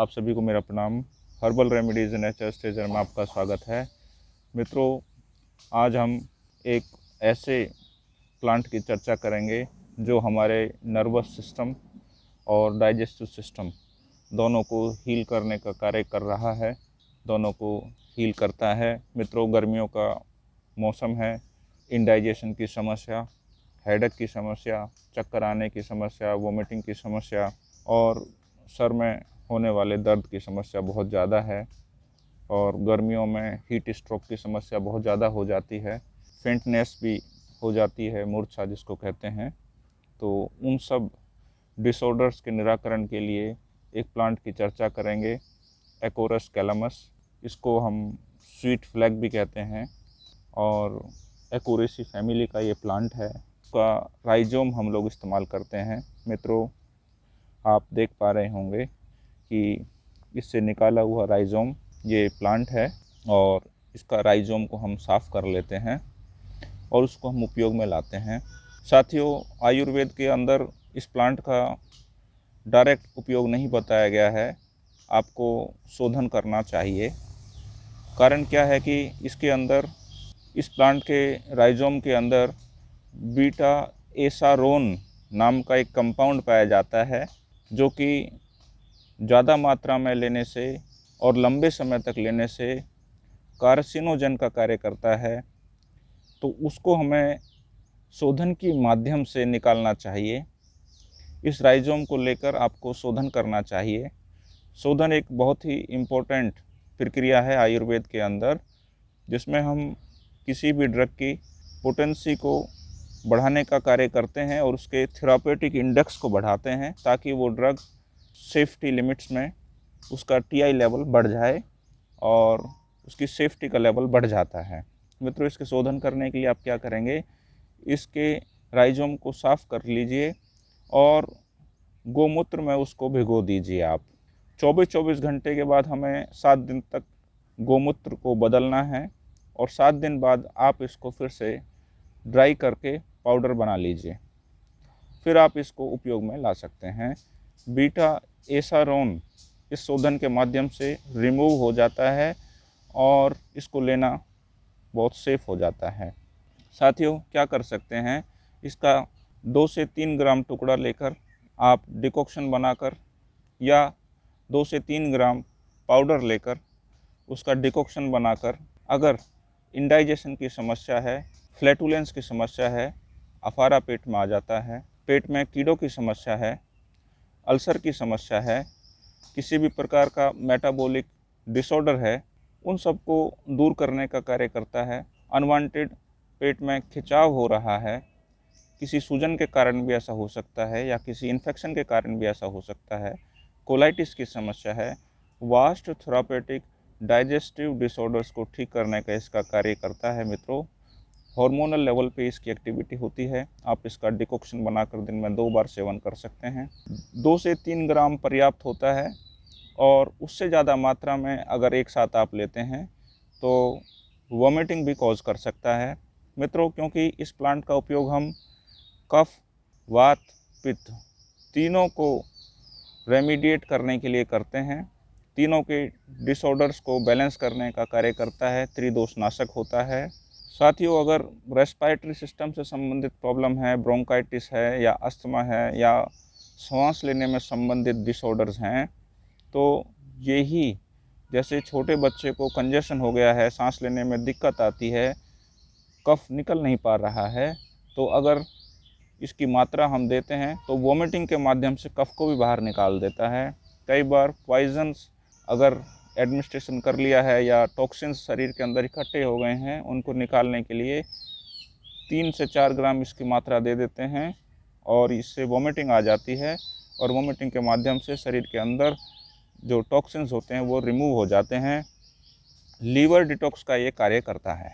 आप सभी को मेरा प्रणाम। हर्बल रेमेडीज़ नेचर स्टेजर में आपका स्वागत है। मित्रों, आज हम एक ऐसे प्लांट की चर्चा करेंगे जो हमारे नर्वस सिस्टम और डाइजेस्टिव सिस्टम दोनों को हील करने का कार्य कर रहा है, दोनों को हील करता है। मित्रों, गर्मियों का मौसम है इंडाइजेशन की समस्या हेडक की समस्या, चक्कर आने की समस्या वोमिटिंग की समस्या और सर में होने वाले दर्द की समस्या बहुत ज़्यादा है और गर्मियों में हीट स्ट्रोक की समस्या बहुत ज़्यादा हो जाती है। फेंटनेस भी हो जाती है, मूर्छा जिसको कहते हैं। तो उन सब डिसऑर्डर्स के निराकरण के लिए एक प्लांट की चर्चा करेंगे एकोरस कैलमस इसको हम स्वीट फ्लैग भी कहते हैं और एकोरेसी फैमिली का ये प्लांट है। उसका राइजोम हम लोग इस्तेमाल करते हैं। मित्रों, आप देख पा रहे होंगे कि इससे निकाला हुआ राइजोम, ये प्लांट है और इसका राइजोम को हम साफ़ कर लेते हैं और उसको हम उपयोग में लाते हैं। साथियों, आयुर्वेद के अंदर इस प्लांट का डायरेक्ट उपयोग नहीं बताया गया है। आपको शोधन करना चाहिए। कारण क्या है कि इसके अंदर, इस प्लांट के राइजोम के अंदर बीटा एसारोन नाम का एक कंपाउंड पाया जाता है, जो कि ज़्यादा मात्रा में लेने से और लंबे समय तक लेने से कार्सिनोजन का कार्य करता है तो उसको हमें शोधन के माध्यम से निकालना चाहिए। इस राइजोम को लेकर आपको शोधन करना चाहिए। शोधन एक बहुत ही इम्पोर्टेंट प्रक्रिया है आयुर्वेद के अंदर, जिसमें हम किसी भी ड्रग की पोटेंसी को बढ़ाने का कार्य करते हैं और उसके थेरापेटिक इंडेक्स को बढ़ाते हैं ताकि वो ड्रग सेफ्टी लिमिट्स में उसका टीआई लेवल बढ़ जाए और उसकी सेफ्टी का लेवल बढ़ जाता है। मित्रों, इसके शोधन करने के लिए आप क्या करेंगे? इसके राइजोम को साफ़ कर लीजिए और गोमूत्र में उसको भिगो दीजिए आप। 24-24 घंटे के बाद हमें सात दिन तक गोमूत्र को बदलना है और सात दिन बाद आप इसको फिर से ड्राई करके पाउडर बना लीजिए। फिर आप इसको उपयोग में ला सकते हैं। बीटा एसारोन इस शोधन के माध्यम से रिमूव हो जाता है और इसको लेना बहुत सेफ़ हो जाता है। साथियों, क्या कर सकते हैं? इसका दो से तीन ग्राम टुकड़ा लेकर आप डिकॉक्शन बनाकर या दो से तीन ग्राम पाउडर लेकर उसका डिकॉक्शन बनाकर अगर इंडाइजेशन की समस्या है, फ्लैटुलेंस की समस्या है, अफारा पेट में आ जाता है, पेट में कीड़ों की समस्या है अल्सर की समस्या है, किसी भी प्रकार का मेटाबॉलिक डिसऑर्डर है, उन सबको दूर करने का कार्य करता है। अनवांटेड पेट में खिंचाव हो रहा है, किसी सूजन के कारण भी ऐसा हो सकता है या किसी इन्फेक्शन के कारण भी ऐसा हो सकता है। कोलाइटिस की समस्या है वास्ट थेरापेटिक डाइजेस्टिव डिसऑर्डर्स को ठीक करने का इसका कार्य करता है मित्रों। हार्मोनल लेवल पे इसकी एक्टिविटी होती है। आप इसका डिकॉक्शन बनाकर दिन में दो बार सेवन कर सकते हैं। दो से तीन ग्राम पर्याप्त होता है और उससे ज़्यादा मात्रा में अगर एक साथ आप लेते हैं तो वॉमिटिंग भी कॉज कर सकता है। मित्रों, क्योंकि इस प्लांट का उपयोग हम कफ, वात, पित्त तीनों को रेमिडिएट करने के लिए करते हैं। तीनों के डिसऑर्डर्स को बैलेंस करने का कार्य करता है। त्रिदोष नाशक होता है। साथियों, अगर रेस्पायरेटरी सिस्टम से संबंधित प्रॉब्लम है ब्रोंकाइटिस है, या अस्थमा है, या सांस लेने में संबंधित डिसऑर्डर्स हैं तो यही, जैसे छोटे बच्चे को कंजेशन हो गया है, सांस लेने में दिक्कत आती है, कफ निकल नहीं पा रहा है तो अगर इसकी मात्रा हम देते हैं तो वोमिटिंग के माध्यम से कफ को भी बाहर निकाल देता है। कई बार पॉइजन्स अगर एडमिनिस्ट्रेशन कर लिया है या टॉक्सिन्स शरीर के अंदर इकट्ठे हो गए हैं, उनको निकालने के लिए तीन से चार ग्राम इसकी मात्रा दे देते हैं और इससे वोमिटिंग आ जाती है और वोमिटिंग के माध्यम से शरीर के अंदर जो टॉक्सिन्स होते हैं वो रिमूव हो जाते हैं। लीवर डिटॉक्स का ये कार्य करता है।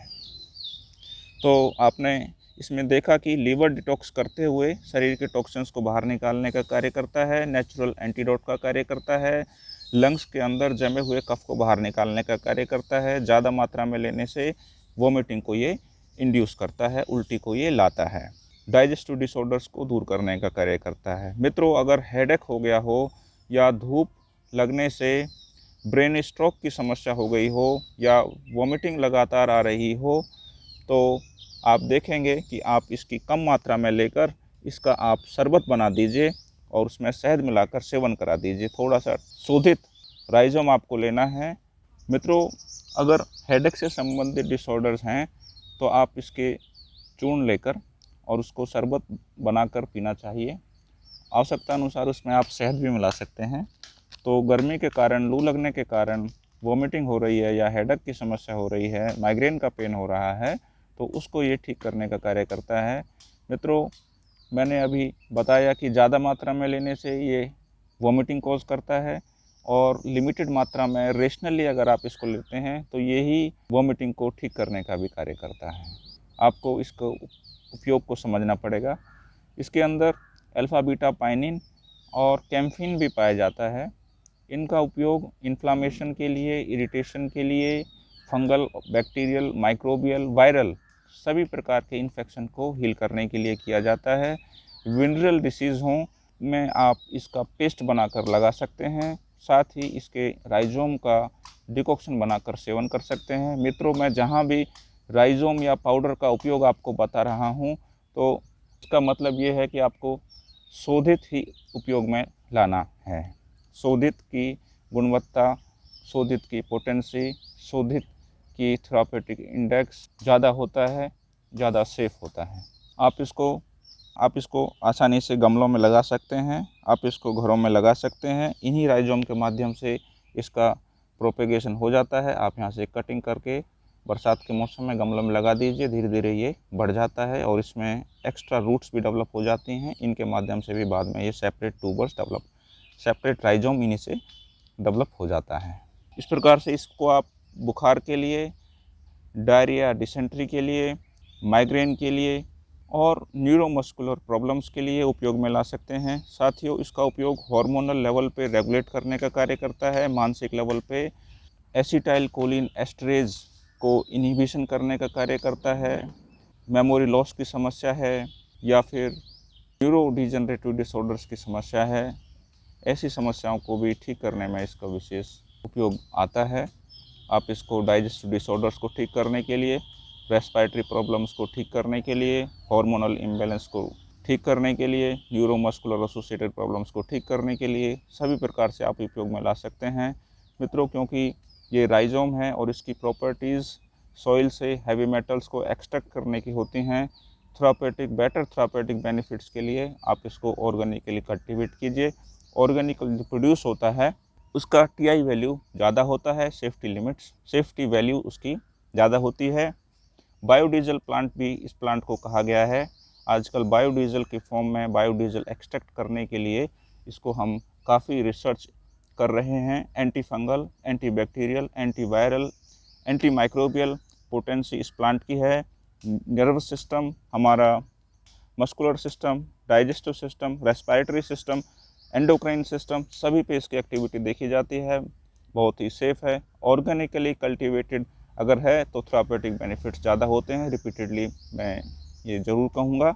तो आपने इसमें देखा कि लीवर डिटॉक्स करते हुए शरीर के टॉक्सिन्स को बाहर निकालने का कार्य करता है नेचुरल एंटीडोट का कार्य करता है लंग्स के अंदर जमे हुए कफ को बाहर निकालने का कार्य करता है। ज़्यादा मात्रा में लेने से वोमिटिंग को ये इंड्यूस करता है, उल्टी को ये लाता है। डाइजेस्टिव डिसऑर्डर्स को दूर करने का कार्य करता है। मित्रों, अगर हेडेक हो गया हो या धूप लगने से ब्रेन स्ट्रोक की समस्या हो गई हो या वॉमिटिंग लगातार आ रही हो तो आप देखेंगे कि आप इसकी कम मात्रा में लेकर इसका आप शरबत बना दीजिए। और उसमें शहद मिलाकर सेवन करा दीजिए। थोड़ा सा शोधित राइजोम आपको लेना है। मित्रों, अगर हेडेक से संबंधित डिसऑर्डर्स हैं तो आप इसके चूर्ण लेकर और उसको शरबत बनाकर पीना चाहिए। आवश्यकता अनुसार उसमें आप शहद भी मिला सकते हैं। तो गर्मी के कारण, लू लगने के कारण वॉमिटिंग हो रही है या हेडक की समस्या हो रही है माइग्रेन का पेन हो रहा है तो उसको ये ठीक करने का कार्य करता है। मित्रों मैंने अभी बताया कि ज़्यादा मात्रा में लेने से ये वॉमिटिंग कॉज करता है और लिमिटेड मात्रा में रेशनली अगर आप इसको लेते हैं तो यही वॉमिटिंग को ठीक करने का भी कार्य करता है। आपको इसको उपयोग को समझना पड़ेगा। इसके अंदर अल्फ़ा बीटा पाइनिन और कैम्फिन भी पाया जाता है। इनका उपयोग इन्फ्लामेशन के लिए इरिटेशन के लिए फंगल बैक्टीरियल माइक्रोबियल वायरल सभी प्रकार के इन्फेक्शन को हील करने के लिए किया जाता है। विनरल डिसीज़ हों, में आप इसका पेस्ट बनाकर लगा सकते हैं। साथ ही इसके राइजोम का डिकॉक्शन बनाकर सेवन कर सकते हैं। मित्रों, मैं जहाँ भी राइजोम या पाउडर का उपयोग आपको बता रहा हूँ तो इसका मतलब ये है कि आपको शोधित ही उपयोग में लाना है। शोधित की गुणवत्ता, शोधित की पोटेंसी शोधित की थ्रापेटिक इंडेक्स ज़्यादा होता है, ज़्यादा सेफ़ होता है। आप इसको आप इसको आसानी से गमलों में लगा सकते हैं, आप इसको घरों में लगा सकते हैं, इन्हीं राइजोम के माध्यम से इसका प्रोपेगेशन हो जाता है। आप यहाँ से कटिंग करके बरसात के मौसम में गमलों में लगा दीजिए धीरे धीरे ये बढ़ जाता है और इसमें एक्स्ट्रा रूट्स भी डेवलप हो जाती हैं। इनके माध्यम से भी बाद में ये separate tubers develop separate rhizome इन्हीं से डेवलप हो जाता है। इस प्रकार से इसको आप बुखार के लिए, डायरिया डिसेंट्री के लिए माइग्रेन के लिए और न्यूरोमस्कुलर प्रॉब्लम्स के लिए उपयोग में ला सकते हैं। साथियों, इसका उपयोग हार्मोनल लेवल पे रेगुलेट करने का कार्य करता है। मानसिक लेवल पे एसिटाइल कोलिन एस्ट्रेज को इनहिबिशन करने का कार्य करता है। मेमोरी लॉस की समस्या है या फिर न्यूरो डिजनरेटिव डिसऑर्डर्स की समस्या है। ऐसी समस्याओं को भी ठीक करने में इसका विशेष उपयोग आता है। आप इसको डाइजेस्टिव डिसऑर्डर्स को ठीक करने के लिए रेस्पायरेटरी प्रॉब्लम्स को ठीक करने के लिए हार्मोनल इम्बेलेंस को ठीक करने के लिए न्यूरोमस्कुलर एसोसिएटेड प्रॉब्लम्स को ठीक करने के लिए, सभी प्रकार से आप उपयोग में ला सकते हैं। मित्रों, क्योंकि ये राइजोम है और इसकी प्रॉपर्टीज़ सॉइल से हैवी मेटल्स को एक्सट्रैक्ट करने की होती हैं थेरापेटिक बेटर थेरापेटिक बेनिफिट्स के लिए आप इसको ऑर्गेनिकली कल्टिवेट कीजिए। ऑर्गेनिक जो प्रोड्यूस होता है उसका टीआई वैल्यू ज़्यादा होता है सेफ्टी लिमिट्स सेफ्टी वैल्यू उसकी ज़्यादा होती है। बायोडीजल प्लांट भी इस प्लांट को कहा गया है। आजकल बायोडीजल के फॉर्म में बायोडीजल एक्सट्रैक्ट करने के लिए इसको हम काफ़ी रिसर्च कर रहे हैं। Anti fungal anti bacterial anti viral anti microbial potency इस प्लांट की है। नर्वस सिस्टम हमारा muscular system digestive system respiratory system endocrine system सभी पे इसकी एक्टिविटी देखी जाती है। बहुत ही सेफ़ है। ऑर्गेनिकली कल्टिवेटेड अगर है तो थ्रापेटिक बेनिफिट्स ज़्यादा होते हैं। रिपीटेडली मैं ये ज़रूर कहूँगा।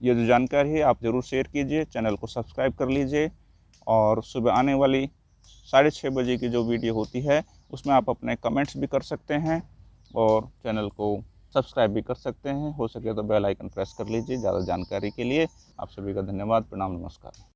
ये जो जानकारी है, आप ज़रूर शेयर कीजिए। चैनल को सब्सक्राइब कर लीजिए। और सुबह आने वाली साढ़े छः बजे की जो वीडियो होती है, उसमें आप अपने कमेंट्स भी कर सकते हैं और चैनल को सब्सक्राइब भी कर सकते हैं। हो सके तो बेल आइकन प्रेस कर लीजिए ज़्यादा जानकारी के लिए। आप सभी का धन्यवाद। प्रणाम, नमस्कार।